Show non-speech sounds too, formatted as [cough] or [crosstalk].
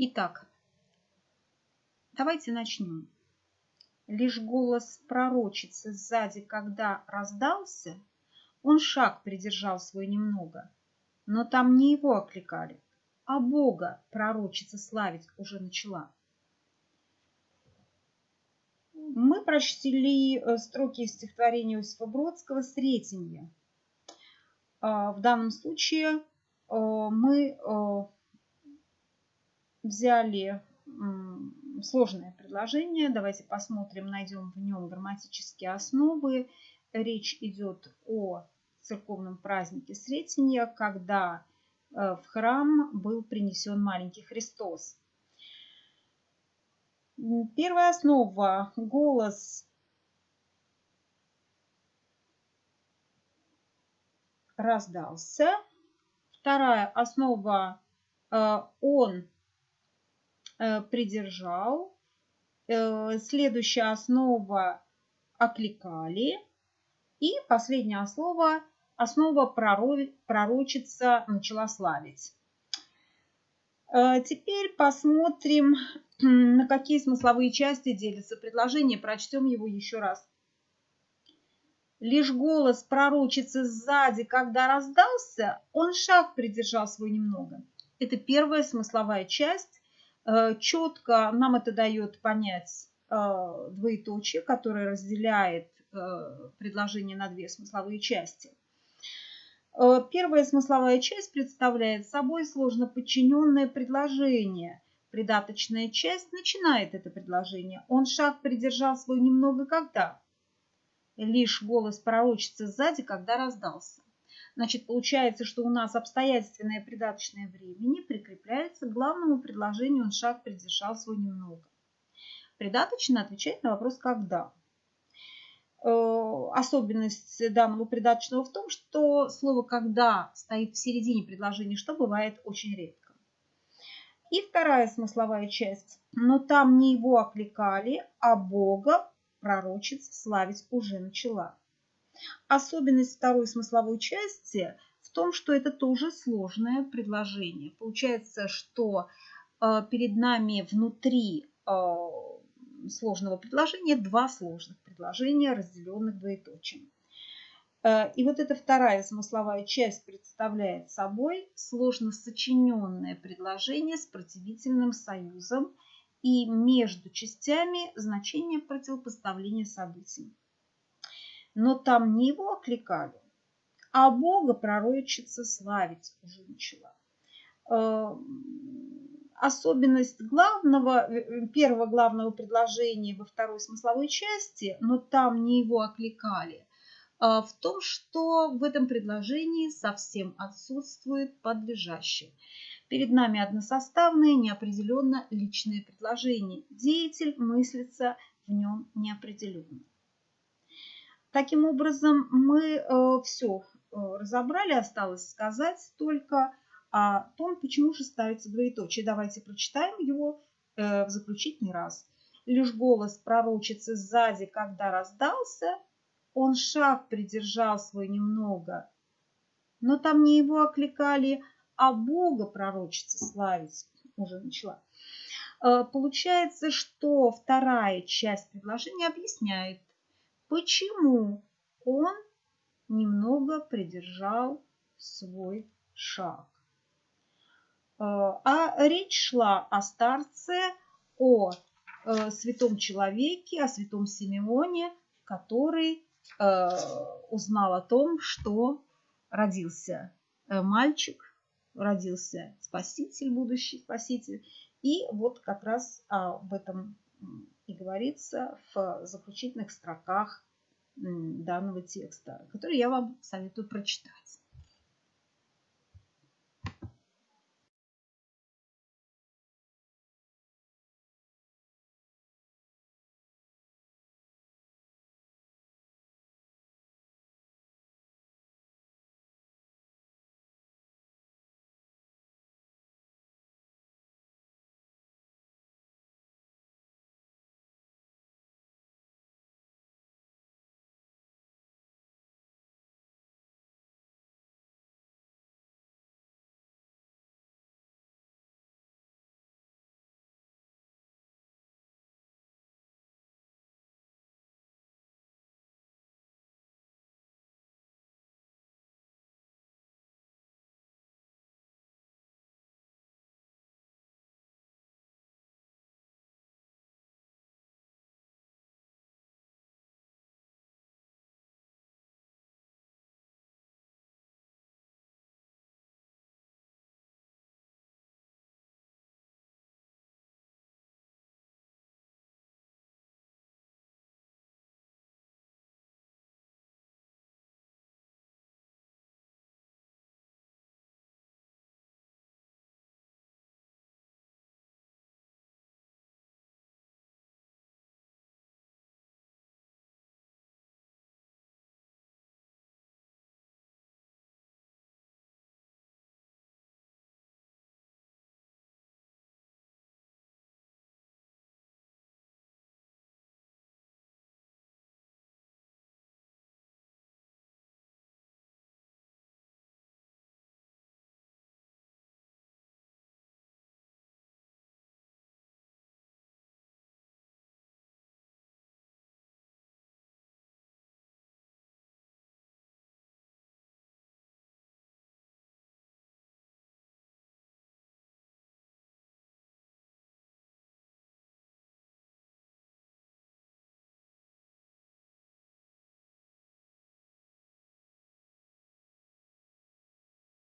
Итак, давайте начнем. Лишь голос пророчицы сзади, когда раздался, он шаг придержал свой немного, но там не его окликали, а Бога пророчица славить уже начала. Мы прочтили э, строки из стихотворения Иосифа Бродского «Сретенье». А, в данном случае э, мы э, взяли сложное предложение. Давайте посмотрим, найдем в нем грамматические основы. Речь идет о церковном празднике Сретенья, когда э, в храм был принесен маленький Христос. Первая основа – голос раздался. Вторая основа э, – он придержал. Э, следующая основа окликали. И последняя основа, основа пророчица начала славить. Э, теперь посмотрим, [clears throat] на какие смысловые части делится предложение. Прочтем его еще раз. Лишь голос пророчицы сзади, когда раздался, он шаг придержал свой немного. Это первая смысловая часть Э, четко нам это дает понять э, двоеточие, которое разделяет э, предложение на две смысловые части. Первая смысловая часть представляет собой сложно подчиненное предложение. Придаточная часть начинает это предложение. Он шаг придержал свой немного когда? Лишь голос пророчицы сзади, когда раздался. Значит, получается, что у нас обстоятельственное придаточное времени прикрепляется к главному предложению «он шаг придержал свой немного». Придаточно отвечает на вопрос «когда?». Э, особенность данного придаточного в том, что слово «когда» стоит в середине предложения, что бывает очень редко. И вторая смысловая часть. Но там не его окликали, а Бога пророчица славить уже начала. Особенность второй смысловой части в том, что это тоже сложное предложение. Получается, что э, перед нами внутри э, сложного предложения два сложных предложения, разделенных двоеточием. Э, и вот эта вторая смысловая часть представляет собой сложно сочиненное предложение с противительным союзом и между частями значение противопоставления событий но там не его окликали, а Бога пророчица славить уже начала. Э, особенность главного, э, первого главного предложения во второй смысловой части, но там не его окликали, э, в том, что в этом предложении совсем отсутствует подлежащее. Перед нами односоставное, неопределенно личное предложение. Деятель мыслится в нем неопределенно. Таким образом, мы э, все э, разобрали, осталось сказать только о том, почему же ставится двоеточие. Давайте прочитаем его э, в заключительный раз. Лишь голос пророчицы сзади, когда раздался, он шаг придержал свой немного. Но там не его окликали, а Бога пророчица славить уже начала. Получается, что вторая часть предложения объясняет, почему он немного придержал свой шаг. Э, а речь шла о старце, о э, святом человеке, о святом Симеоне, который э, узнал о том, что родился мальчик, родился спаситель, будущий спаситель. И вот как раз об этом и говорится в заключительных строках данного текста, который я вам советую прочитать.